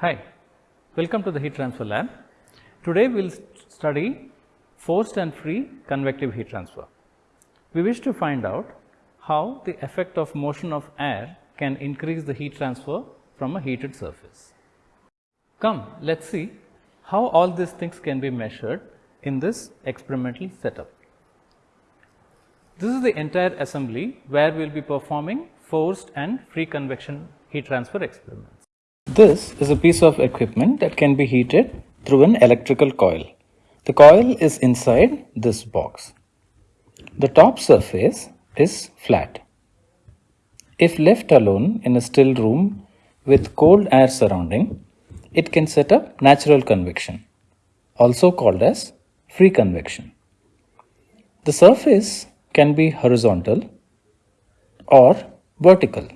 Hi, welcome to the heat transfer lab. Today we will study forced and free convective heat transfer. We wish to find out how the effect of motion of air can increase the heat transfer from a heated surface. Come, let us see how all these things can be measured in this experimental setup. This is the entire assembly where we will be performing forced and free convection heat transfer experiments. This is a piece of equipment that can be heated through an electrical coil. The coil is inside this box. The top surface is flat. If left alone in a still room with cold air surrounding, it can set up natural convection, also called as free convection. The surface can be horizontal or vertical.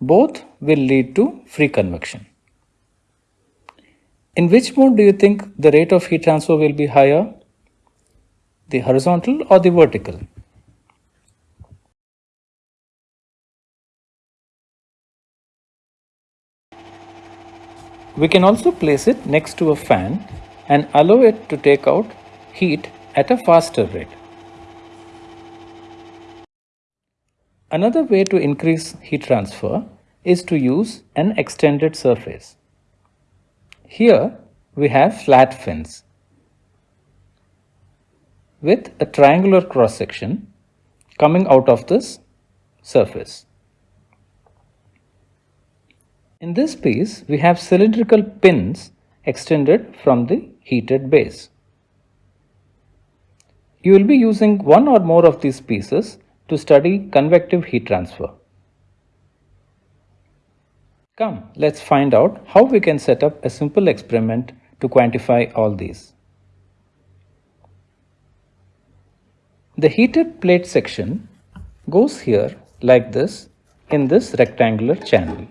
Both will lead to free convection. In which mode do you think the rate of heat transfer will be higher? The horizontal or the vertical? We can also place it next to a fan and allow it to take out heat at a faster rate. Another way to increase heat transfer is to use an extended surface. Here we have flat fins with a triangular cross section coming out of this surface. In this piece, we have cylindrical pins extended from the heated base. You will be using one or more of these pieces to study convective heat transfer. Come, let's find out how we can set up a simple experiment to quantify all these. The heated plate section goes here like this in this rectangular channel.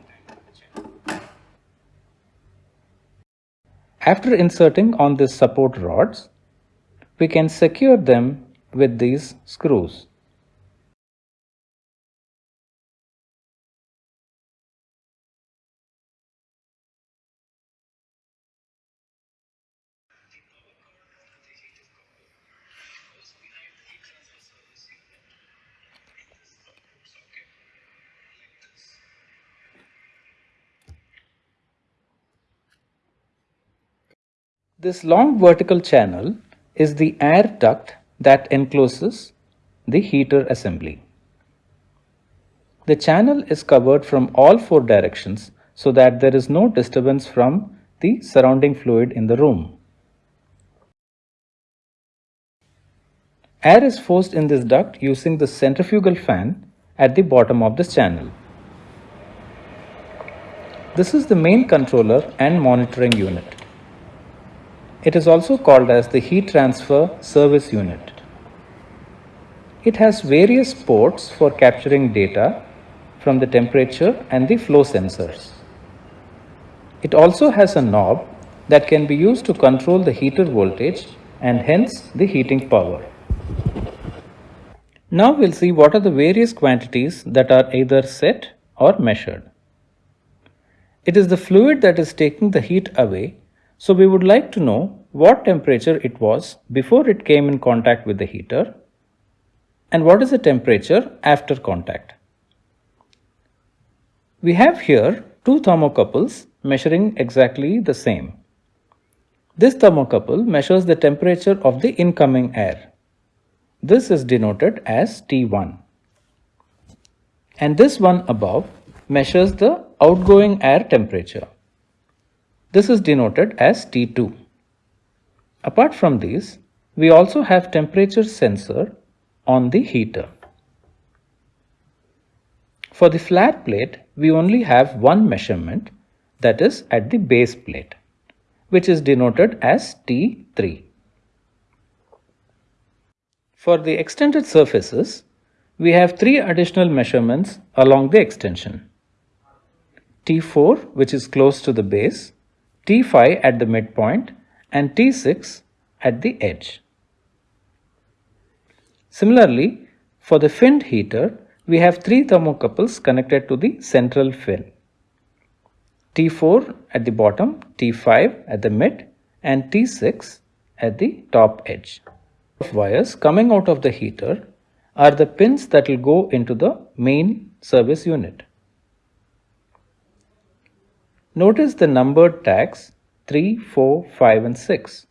After inserting on these support rods, we can secure them with these screws. This long vertical channel is the air duct that encloses the heater assembly. The channel is covered from all four directions so that there is no disturbance from the surrounding fluid in the room. Air is forced in this duct using the centrifugal fan at the bottom of this channel. This is the main controller and monitoring unit. It is also called as the heat transfer service unit. It has various ports for capturing data from the temperature and the flow sensors. It also has a knob that can be used to control the heater voltage and hence the heating power. Now we'll see what are the various quantities that are either set or measured. It is the fluid that is taking the heat away so we would like to know what temperature it was before it came in contact with the heater and what is the temperature after contact. We have here two thermocouples measuring exactly the same. This thermocouple measures the temperature of the incoming air. This is denoted as T1. And this one above measures the outgoing air temperature. This is denoted as T2. Apart from these, we also have temperature sensor on the heater. For the flat plate, we only have one measurement that is at the base plate, which is denoted as T3. For the extended surfaces, we have three additional measurements along the extension. T4, which is close to the base, T5 at the midpoint and T6 at the edge. Similarly, for the finned heater, we have three thermocouples connected to the central fin. T4 at the bottom, T5 at the mid and T6 at the top edge. Of wires coming out of the heater are the pins that will go into the main service unit. Notice the numbered tags 3, 4, 5 and 6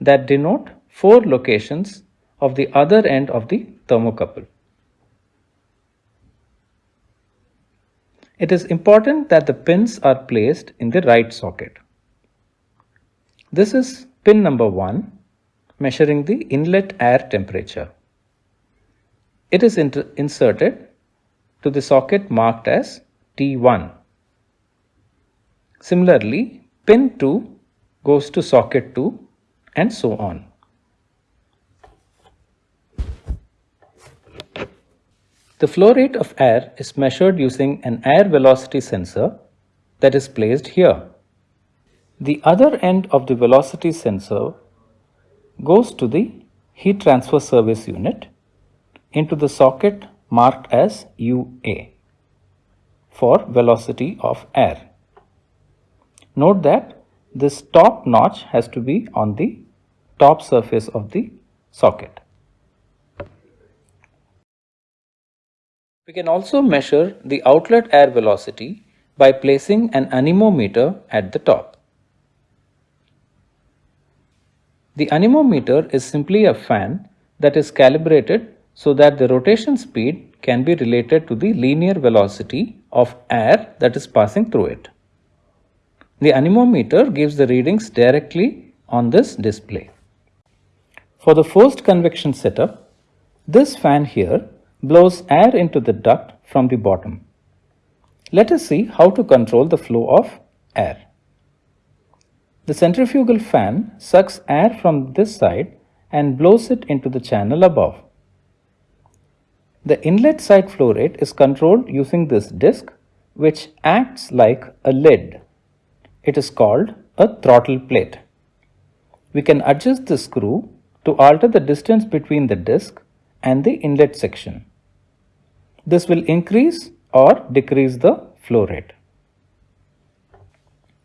that denote 4 locations of the other end of the thermocouple. It is important that the pins are placed in the right socket. This is pin number 1 measuring the inlet air temperature. It is inserted to the socket marked as T1. Similarly, pin 2 goes to socket 2 and so on. The flow rate of air is measured using an air velocity sensor that is placed here. The other end of the velocity sensor goes to the heat transfer service unit into the socket marked as UA for velocity of air. Note that this top notch has to be on the top surface of the socket. We can also measure the outlet air velocity by placing an anemometer at the top. The anemometer is simply a fan that is calibrated so that the rotation speed can be related to the linear velocity of air that is passing through it. The anemometer gives the readings directly on this display. For the forced convection setup, this fan here blows air into the duct from the bottom. Let us see how to control the flow of air. The centrifugal fan sucks air from this side and blows it into the channel above. The inlet side flow rate is controlled using this disc which acts like a lid. It is called a throttle plate. We can adjust the screw to alter the distance between the disc and the inlet section. This will increase or decrease the flow rate.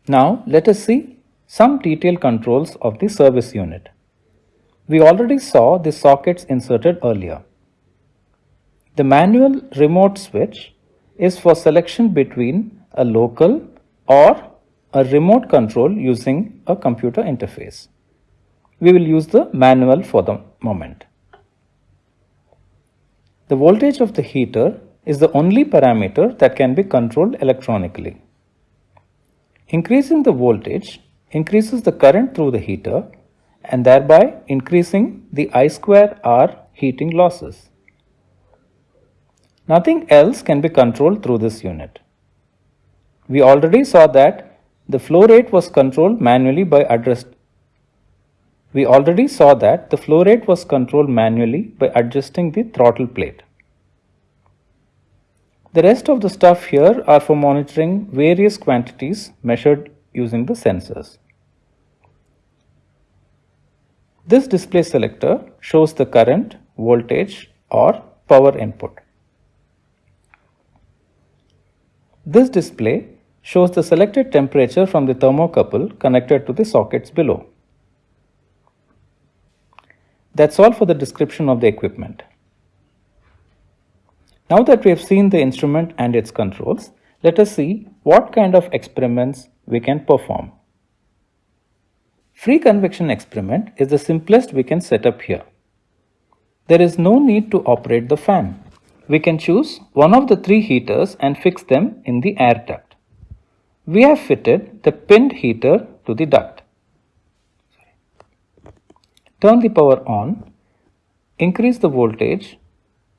Now let us see some detailed controls of the service unit. We already saw the sockets inserted earlier. The manual remote switch is for selection between a local or a remote control using a computer interface. We will use the manual for the moment. The voltage of the heater is the only parameter that can be controlled electronically. Increasing the voltage increases the current through the heater and thereby increasing the I square R heating losses. Nothing else can be controlled through this unit. We already saw that the flow rate was controlled manually by address we already saw that the flow rate was controlled manually by adjusting the throttle plate. The rest of the stuff here are for monitoring various quantities measured using the sensors. This display selector shows the current, voltage or power input. This display shows the selected temperature from the thermocouple connected to the sockets below. That's all for the description of the equipment. Now that we have seen the instrument and its controls, let us see what kind of experiments we can perform. Free convection experiment is the simplest we can set up here. There is no need to operate the fan. We can choose one of the three heaters and fix them in the air duct. We have fitted the pinned heater to the duct. Turn the power on, increase the voltage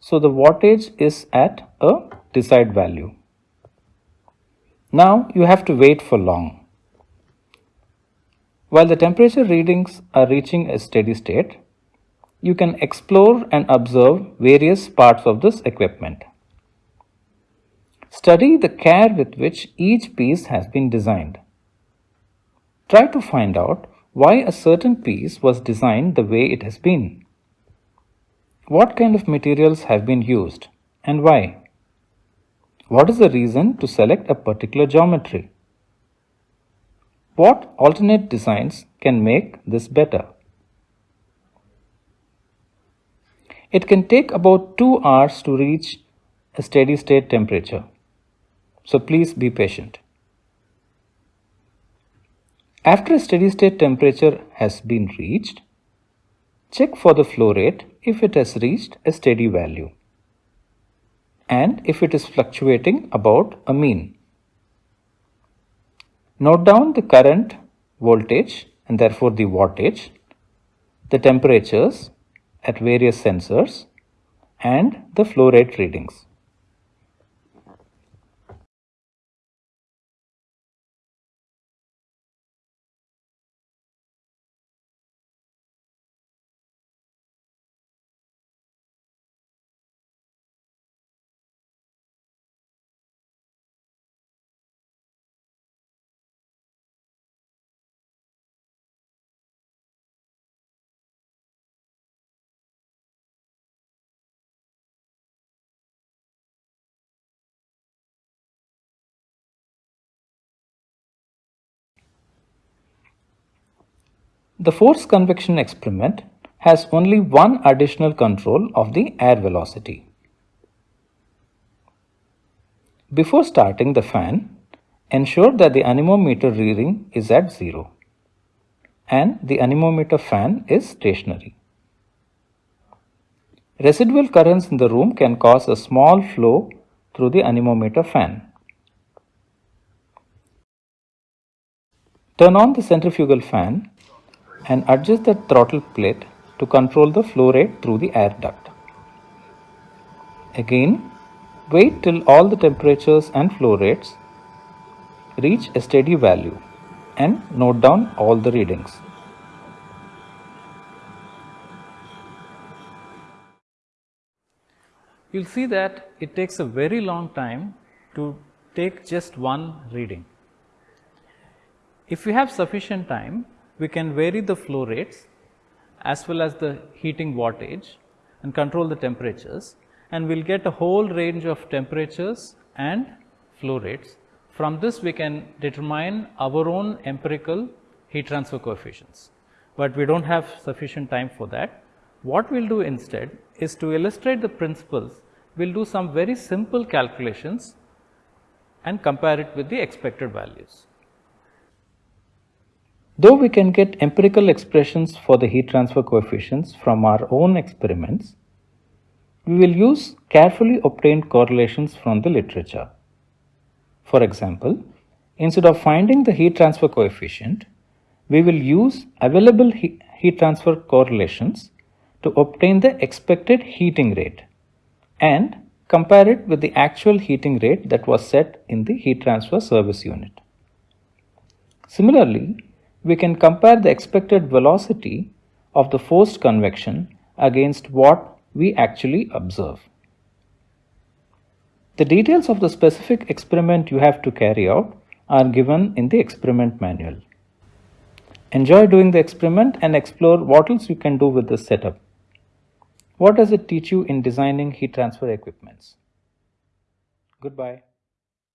so the wattage is at a desired value. Now you have to wait for long. While the temperature readings are reaching a steady state, you can explore and observe various parts of this equipment. Study the care with which each piece has been designed. Try to find out why a certain piece was designed the way it has been. What kind of materials have been used and why? What is the reason to select a particular geometry? what alternate designs can make this better. It can take about 2 hours to reach a steady state temperature. So please be patient. After a steady state temperature has been reached, check for the flow rate if it has reached a steady value and if it is fluctuating about a mean. Note down the current voltage and therefore the wattage, the temperatures at various sensors and the flow rate readings. The forced convection experiment has only one additional control of the air velocity. Before starting the fan, ensure that the anemometer reading is at 0 and the anemometer fan is stationary. Residual currents in the room can cause a small flow through the anemometer fan. Turn on the centrifugal fan and adjust the throttle plate to control the flow rate through the air duct. Again, wait till all the temperatures and flow rates reach a steady value and note down all the readings. You'll see that it takes a very long time to take just one reading. If you have sufficient time, we can vary the flow rates as well as the heating wattage and control the temperatures and we will get a whole range of temperatures and flow rates. From this we can determine our own empirical heat transfer coefficients, but we do not have sufficient time for that. What we will do instead is to illustrate the principles, we will do some very simple calculations and compare it with the expected values. Though we can get empirical expressions for the heat transfer coefficients from our own experiments, we will use carefully obtained correlations from the literature. For example, instead of finding the heat transfer coefficient, we will use available heat transfer correlations to obtain the expected heating rate and compare it with the actual heating rate that was set in the heat transfer service unit. Similarly, we can compare the expected velocity of the forced convection against what we actually observe. The details of the specific experiment you have to carry out are given in the experiment manual. Enjoy doing the experiment and explore what else you can do with this setup. What does it teach you in designing heat transfer equipments? Goodbye.